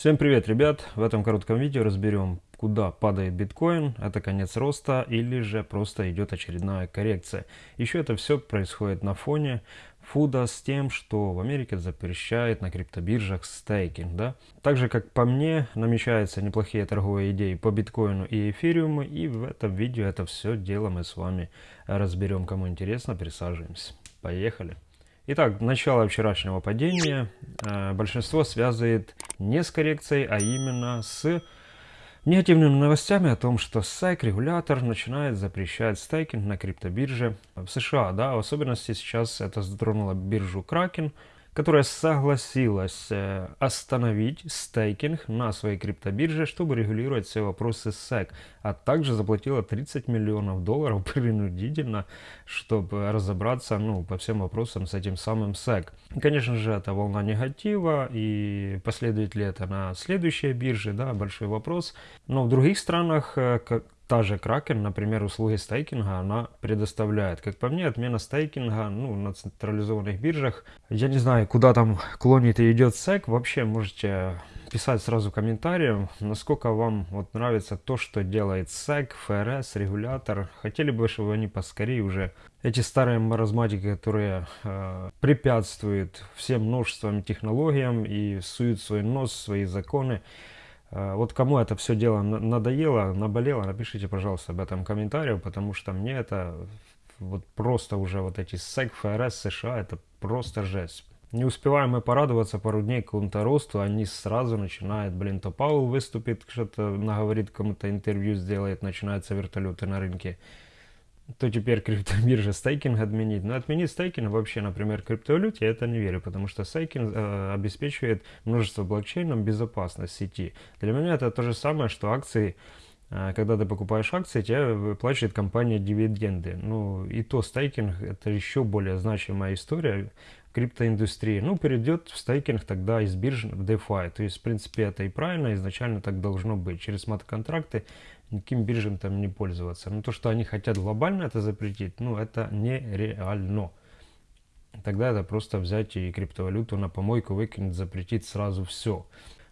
Всем привет, ребят! В этом коротком видео разберем, куда падает биткоин, это конец роста или же просто идет очередная коррекция. Еще это все происходит на фоне фуда с тем, что в Америке запрещает на криптобиржах стейкинг. Да? Также, как по мне, намечаются неплохие торговые идеи по биткоину и эфириуму, и в этом видео это все дело мы с вами разберем. Кому интересно, присаживаемся. Поехали! Итак, начало вчерашнего падения э, большинство связывает не с коррекцией, а именно с негативными новостями о том, что SEC, регулятор, начинает запрещать стейкинг на криптобирже в США. Да, в особенности сейчас это затронуло биржу Kraken, которая согласилась э, остановить стейкинг на своей криптобирже, чтобы регулировать все вопросы SEC, а также заплатила 30 миллионов долларов принудительно, чтобы разобраться ну, по всем вопросам с этим самым SEC. Конечно же, это волна негатива, и последует ли это на следующей бирже, да, большой вопрос. Но в других странах, э, та же Kraken, например, услуги стейкинга она предоставляет. Как по мне, отмена стейкинга ну, на централизованных биржах, я не знаю, куда там клонит и идет SEC, вообще можете писать сразу комментарием, насколько вам вот нравится то, что делает SEC, ФРС, регулятор. Хотели бы, чтобы они поскорее уже эти старые маразматики, которые э, препятствуют всем множеством технологиям и суют свой нос, свои законы, вот кому это все дело надоело, наболело, напишите, пожалуйста, об этом комментарии, потому что мне это вот просто уже вот эти SEC, ФРС, США, это просто жесть. Не успеваем мы порадоваться пару дней какому-то росту, они сразу начинают, блин, то Паул выступит, что-то наговорит, кому-то интервью сделает, начинаются вертолеты на рынке то теперь криптобиржа стейкинг отменить. Но отменить стейкинг вообще, например, криптовалюте, я это не верю, потому что стейкинг э, обеспечивает множество блокчейнов безопасность сети. Для меня это то же самое, что акции, э, когда ты покупаешь акции, тебе выплачивает компания дивиденды. Ну и то стейкинг это еще более значимая история криптоиндустрии. Ну, перейдет в стейкинг тогда из бирж в DeFi. То есть, в принципе, это и правильно, изначально так должно быть. Через смарт-контракты никаким биржам там не пользоваться. Но то, что они хотят глобально это запретить, ну, это нереально. Тогда это просто взять и криптовалюту на помойку выкинуть, запретить сразу все.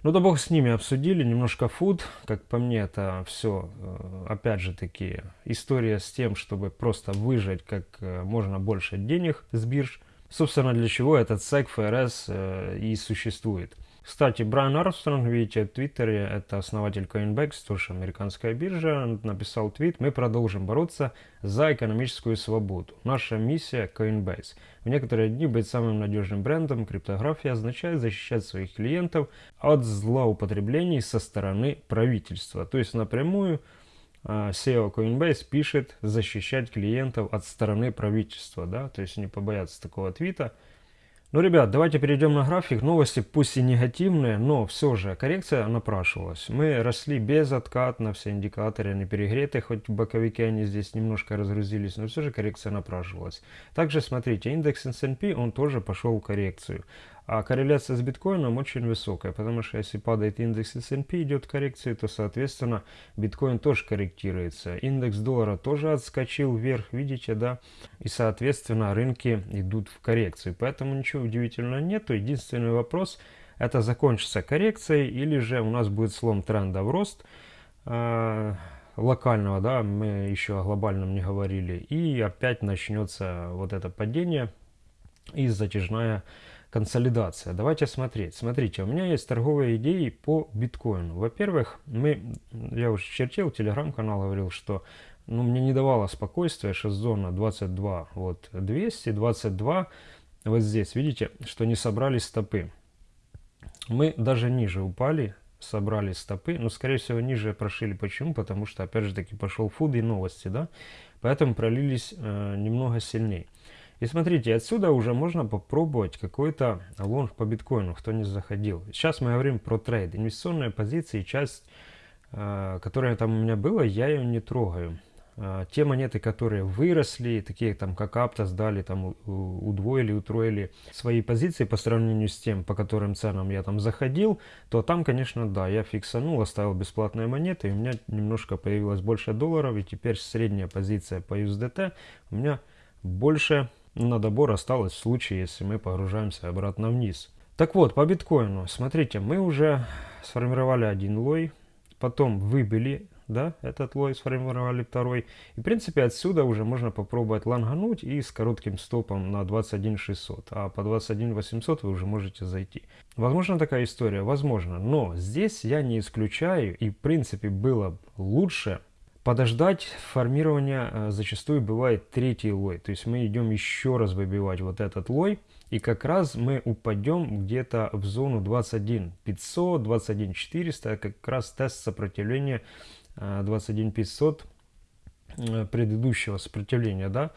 Ну да бог с ними обсудили, немножко фуд, как по мне это все, э, опять же таки, история с тем, чтобы просто выжать как э, можно больше денег с бирж. Собственно, для чего этот SEC ФРС э, и существует. Кстати, Брайан Армстронг, видите, в Твиттере, это основатель Coinbase, тоже американская биржа, написал твит «Мы продолжим бороться за экономическую свободу. Наша миссия Coinbase. В некоторые дни быть самым надежным брендом криптографии означает защищать своих клиентов от злоупотреблений со стороны правительства». То есть напрямую SEO Coinbase пишет защищать клиентов от стороны правительства, да, то есть не побояться такого твита. Ну, ребят, давайте перейдем на график. Новости пусть и негативные, но все же коррекция напрашивалась. Мы росли без на все индикаторы не перегреты, хоть боковики они здесь немножко разгрузились, но все же коррекция напрашивалась. Также смотрите, индекс S&P, он тоже пошел в коррекцию. А корреляция с биткоином очень высокая, потому что если падает индекс S&P, идет коррекция, то, соответственно, биткоин тоже корректируется. Индекс доллара тоже отскочил вверх, видите, да? И, соответственно, рынки идут в коррекцию. Поэтому ничего удивительного нету. Единственный вопрос, это закончится коррекцией или же у нас будет слом тренда в рост э, локального, да, мы еще о глобальном не говорили. И опять начнется вот это падение и затяжная консолидация. Давайте смотреть. Смотрите, у меня есть торговые идеи по биткоину. Во-первых, мы, я уже чертил, телеграм-канал говорил, что ну, мне не давало спокойствия, что зона 22, вот 200, 22, вот здесь, видите, что не собрались стопы. Мы даже ниже упали, собрали стопы, но, скорее всего, ниже прошили. Почему? Потому что, опять же таки, пошел FUD и новости, да, поэтому пролились э, немного сильнее. И смотрите, отсюда уже можно попробовать какой-то long по биткоину, кто не заходил. Сейчас мы говорим про trade. Инвестиционная позиция, часть, э, которая там у меня была, я ее не трогаю. Э, те монеты, которые выросли, такие там как Aptos, дали там удвоили, утроили свои позиции по сравнению с тем, по которым ценам я там заходил, то там, конечно, да, я фиксанул, оставил бесплатные монеты, и у меня немножко появилось больше долларов, и теперь средняя позиция по USDT у меня больше на добор осталось в случае, если мы погружаемся обратно вниз. Так вот, по биткоину, смотрите, мы уже сформировали один лой, потом выбили да, этот лой сформировали второй. И, в принципе, отсюда уже можно попробовать лангануть и с коротким стопом на 21600. А по 21800 вы уже можете зайти. Возможно такая история? Возможно. Но здесь я не исключаю, и, в принципе, было лучше подождать формирования э, зачастую бывает третий лой. То есть мы идем еще раз выбивать вот этот лой. И как раз мы упадем где-то в зону 21 500, 21 400. Как раз тест сопротивления 21500 э, предыдущего сопротивления, да,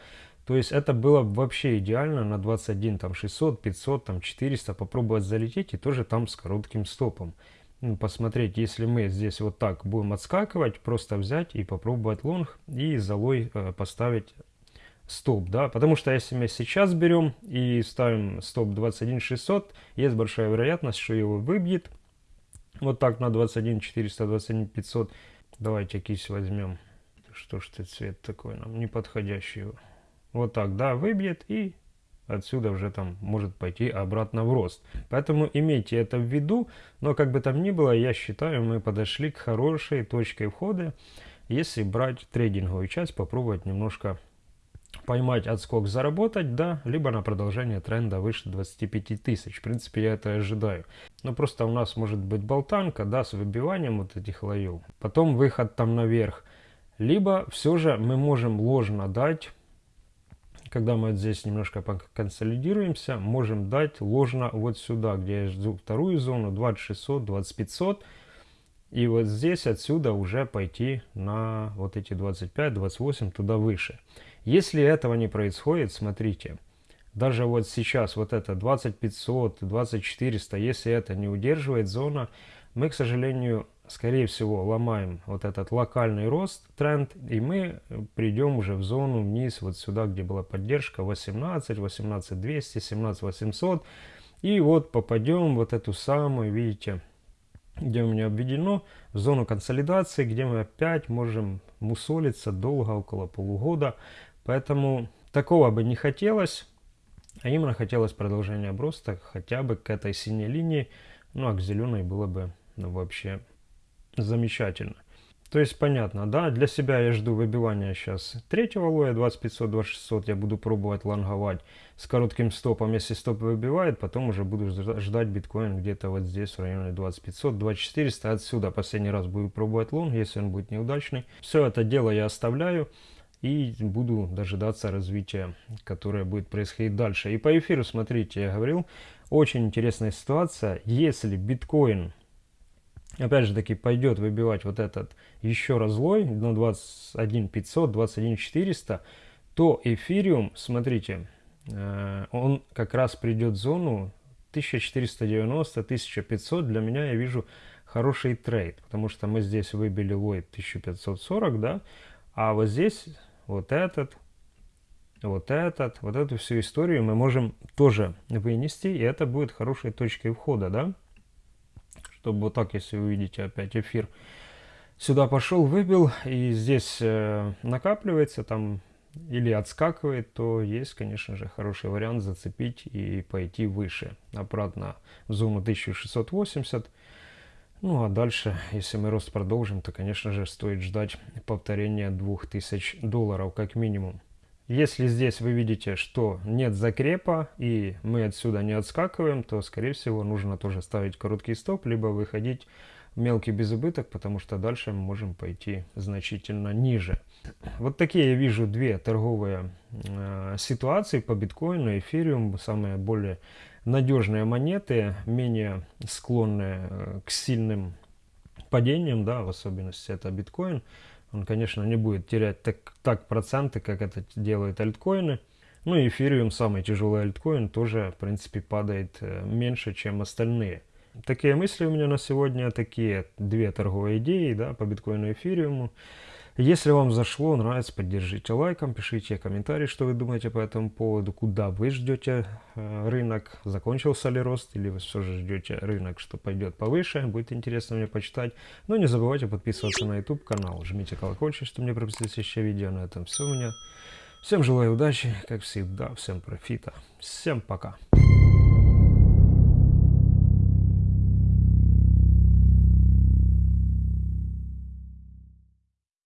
то есть это было вообще идеально на 21, там 600, 500, там 400 попробовать залететь и тоже там с коротким стопом. Ну, посмотреть, если мы здесь вот так будем отскакивать, просто взять и попробовать лонг и залой э, поставить стоп, да, потому что если мы сейчас берем и ставим стоп 21 600, есть большая вероятность, что его выбьет вот так на 21 400, 21 500, Давайте кисть возьмем. Что ж ты цвет такой нам неподходящий. Вот так, да, выбьет и отсюда уже там может пойти обратно в рост. Поэтому имейте это в виду, но как бы там ни было, я считаю, мы подошли к хорошей точке входа, если брать трейдинговую часть, попробовать немножко поймать отскок, заработать, да, либо на продолжение тренда выше 25 тысяч. В принципе, я это ожидаю. Но просто у нас может быть болтанка, да, с выбиванием вот этих лоев. Потом выход там наверх. Либо все же мы можем ложно дать, когда мы вот здесь немножко консолидируемся, можем дать ложно вот сюда, где я жду вторую зону, 2600, 2500. И вот здесь отсюда уже пойти на вот эти 25, 28, туда выше. Если этого не происходит, смотрите, даже вот сейчас вот это 2500, 2400, если это не удерживает зона, мы, к сожалению, скорее всего, ломаем вот этот локальный рост, тренд, и мы придем уже в зону вниз, вот сюда, где была поддержка 18, 18 200, 17 800, и вот попадем вот эту самую, видите, где у меня обведено, в зону консолидации, где мы опять можем мусолиться долго, около полугода, Поэтому такого бы не хотелось, а именно хотелось продолжения оброста хотя бы к этой синей линии, ну а к зеленой было бы ну, вообще замечательно. То есть понятно, да, для себя я жду выбивания сейчас третьего лоя 2500-2600, я буду пробовать лонговать с коротким стопом, если стоп выбивает, потом уже буду ждать биткоин где-то вот здесь в районе 2500-2400, отсюда последний раз буду пробовать лонг, если он будет неудачный. Все это дело я оставляю и буду дожидаться развития, которое будет происходить дальше. И по эфиру, смотрите, я говорил, очень интересная ситуация. Если биткоин, опять же таки, пойдет выбивать вот этот еще разлой на 21 500, 21 400, то эфириум, смотрите, э, он как раз придет в зону 1490-1500. Для меня я вижу хороший трейд, потому что мы здесь выбили лой 1540, да, а вот здесь вот этот, вот этот, вот эту всю историю мы можем тоже вынести, и это будет хорошей точкой входа, да? Чтобы вот так, если вы видите опять эфир, сюда пошел, выбил, и здесь э, накапливается там или отскакивает, то есть, конечно же, хороший вариант зацепить и пойти выше, обратно в зону 1680. Ну а дальше, если мы рост продолжим, то, конечно же, стоит ждать повторения 2000 долларов как минимум. Если здесь вы видите, что нет закрепа и мы отсюда не отскакиваем, то, скорее всего, нужно тоже ставить короткий стоп, либо выходить в мелкий безубыток, потому что дальше мы можем пойти значительно ниже. Вот такие я вижу две торговые э, ситуации по биткоину, эфириум, самые более надежные монеты, менее склонные э, к сильным падениям, да, в особенности это биткоин. Он, конечно, не будет терять так, так проценты, как это делают альткоины. Ну и эфириум, самый тяжелый альткоин, тоже, в принципе, падает э, меньше, чем остальные. Такие мысли у меня на сегодня, такие две торговые идеи, да, по биткоину и эфириуму. Если вам зашло, нравится, поддержите лайком, пишите комментарии, что вы думаете по этому поводу, куда вы ждете э, рынок, закончился ли рост, или вы все же ждете рынок, что пойдет повыше, будет интересно мне почитать. Но не забывайте подписываться на YouTube канал, жмите колокольчик, чтобы не пропустить следующее видео. На этом все у меня. Всем желаю удачи, как всегда, всем профита, всем пока.